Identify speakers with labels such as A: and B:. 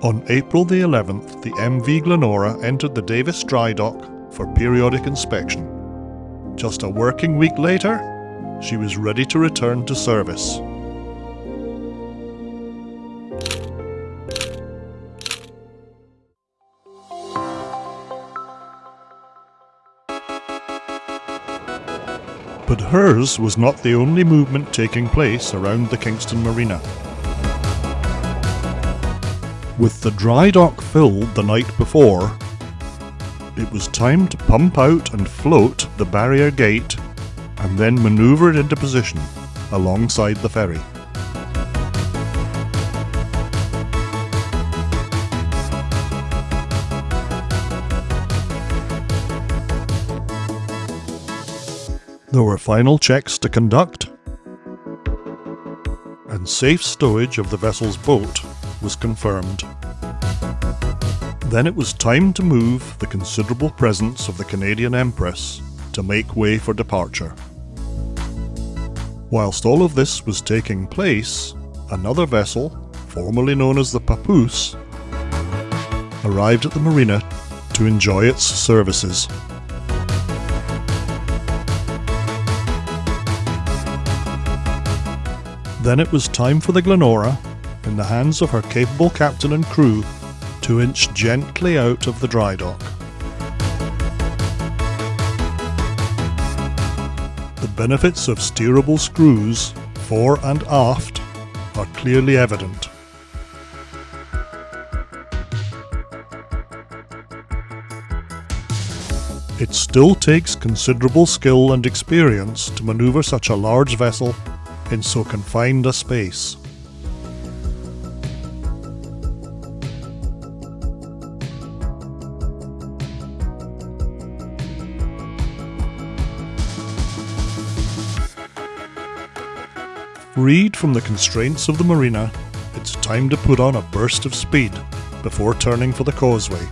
A: On April the 11th, the MV Glenora entered the Davis dry dock for periodic inspection. Just a working week later, she was ready to return to service. But hers was not the only movement taking place around the Kingston Marina. With the dry dock filled the night before, it was time to pump out and float the barrier gate and then manoeuvre it into position alongside the ferry. There were final checks to conduct, and safe stowage of the vessel's boat was confirmed. Then it was time to move the considerable presence of the Canadian Empress to make way for departure. Whilst all of this was taking place, another vessel, formerly known as the Papoose, arrived at the marina to enjoy its services. Then it was time for the Glenora, in the hands of her capable captain and crew, to inch gently out of the dry dock. The benefits of steerable screws, fore and aft, are clearly evident. It still takes considerable skill and experience to manoeuvre such a large vessel in so confined a space. Freed from the constraints of the marina, it's time to put on a burst of speed before turning for the causeway.